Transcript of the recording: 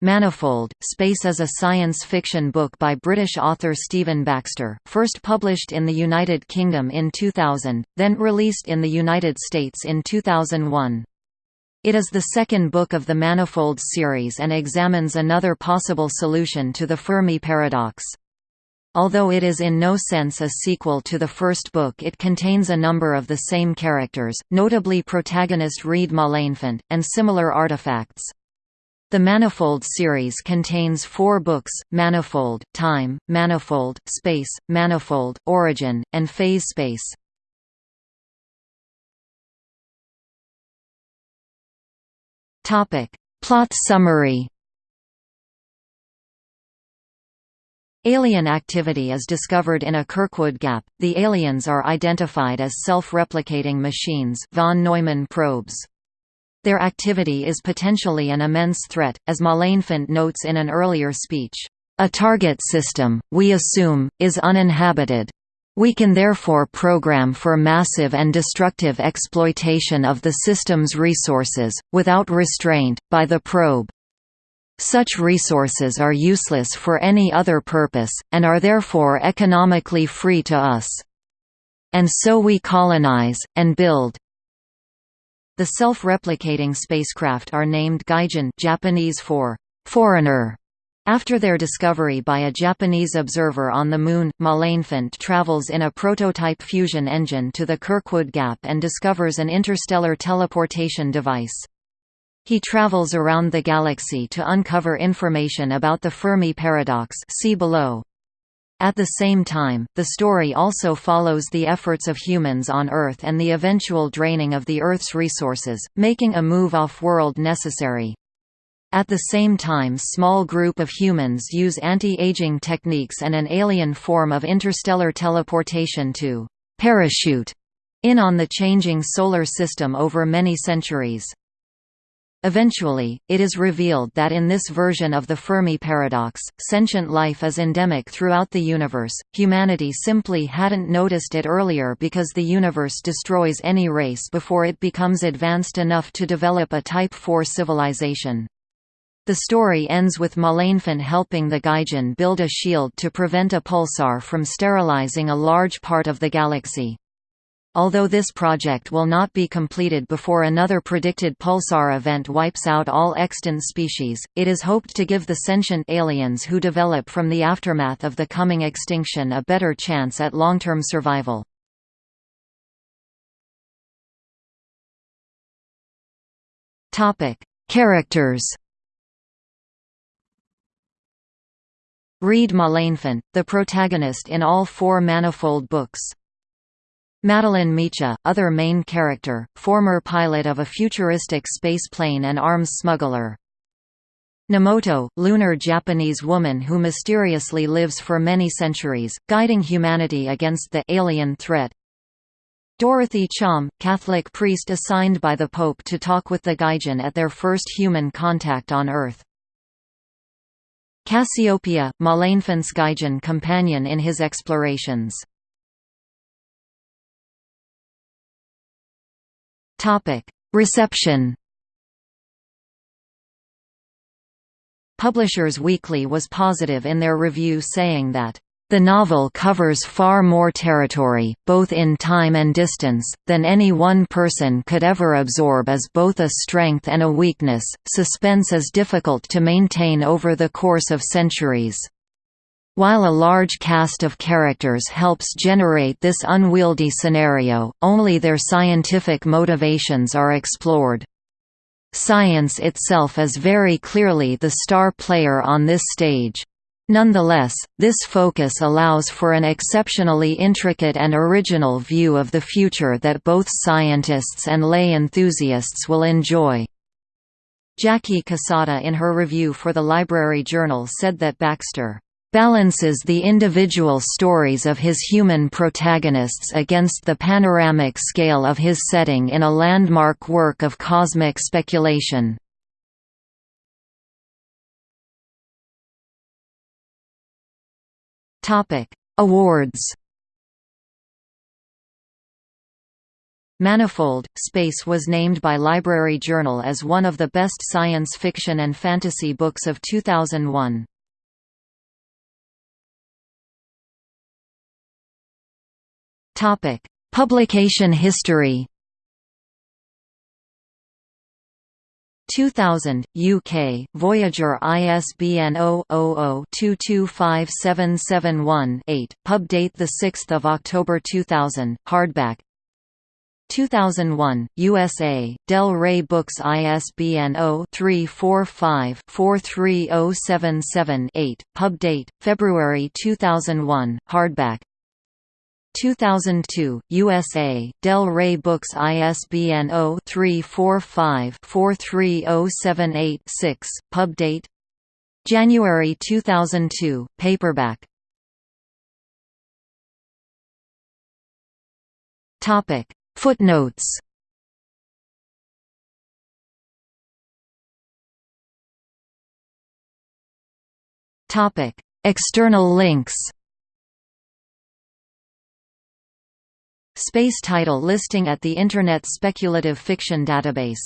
Manifold, Space is a science fiction book by British author Stephen Baxter, first published in the United Kingdom in 2000, then released in the United States in 2001. It is the second book of the Manifold series and examines another possible solution to the Fermi paradox. Although it is in no sense a sequel to the first book it contains a number of the same characters, notably protagonist Reid Malenfant, and similar artifacts. The Manifold series contains four books, Manifold, Time, Manifold, Space, Manifold, Origin, and Phase Space. Plot summary Alien activity is discovered in a Kirkwood gap. The aliens are identified as self-replicating machines von Neumann probes. Their activity is potentially an immense threat, as Malenfant notes in an earlier speech. A target system, we assume, is uninhabited. We can therefore program for massive and destructive exploitation of the system's resources, without restraint, by the probe. Such resources are useless for any other purpose, and are therefore economically free to us. And so we colonize, and build, the self-replicating spacecraft are named Gaijin Japanese for foreigner. After their discovery by a Japanese observer on the Moon, Malenfant travels in a prototype fusion engine to the Kirkwood Gap and discovers an interstellar teleportation device. He travels around the galaxy to uncover information about the Fermi paradox see below. At the same time, the story also follows the efforts of humans on Earth and the eventual draining of the Earth's resources, making a move off-world necessary. At the same time small group of humans use anti-aging techniques and an alien form of interstellar teleportation to «parachute» in on the changing solar system over many centuries. Eventually, it is revealed that in this version of the Fermi paradox, sentient life is endemic throughout the universe. Humanity simply hadn't noticed it earlier because the universe destroys any race before it becomes advanced enough to develop a Type 4 civilization. The story ends with Malenfant helping the Gaijin build a shield to prevent a pulsar from sterilizing a large part of the galaxy. Although this project will not be completed before another predicted pulsar event wipes out all extant species, it is hoped to give the sentient aliens who develop from the aftermath of the coming extinction a better chance at long-term survival. Characters Reid Malenfant, the protagonist in all four Manifold books. Madeleine Meacher, other main character, former pilot of a futuristic space plane and arms smuggler. Nemoto, lunar Japanese woman who mysteriously lives for many centuries, guiding humanity against the alien threat. Dorothy Cham, Catholic priest assigned by the Pope to talk with the Gaijin at their first human contact on Earth. Cassiopeia, Malenfant's Gaijin companion in his explorations. Topic: Reception. Publishers Weekly was positive in their review saying that the novel covers far more territory, both in time and distance, than any one person could ever absorb as both a strength and a weakness. Suspense is difficult to maintain over the course of centuries. While a large cast of characters helps generate this unwieldy scenario, only their scientific motivations are explored. Science itself is very clearly the star player on this stage. Nonetheless, this focus allows for an exceptionally intricate and original view of the future that both scientists and lay enthusiasts will enjoy. Jackie Cassada in her review for the Library Journal said that Baxter balances the individual stories of his human protagonists against the panoramic scale of his setting in a landmark work of cosmic speculation. Awards Manifold, Space was named by Library Journal as one of the best science fiction and fantasy books of 2001. Publication history. 2000, UK, Voyager ISBN 0-00-225771-8, pub date 6 October 2000, hardback. 2001, USA, Del Rey Books ISBN 0-345-43077-8, pub date, February 2001, hardback 2002, USA, Del Rey Books ISBN 0-345-43078-6, pub date January 2002, paperback. Topic. Footnotes. Topic. External links Space title listing at the Internet Speculative Fiction Database